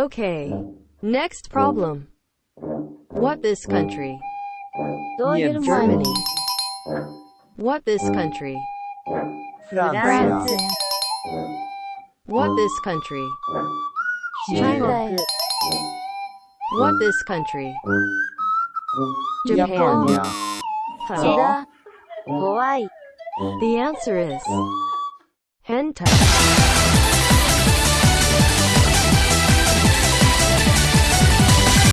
Okay. Next problem. What this country? Yeah, Germany. What this country? France. France. What this country? China. What this country? Japan. 本 Japan. The answer is hentai.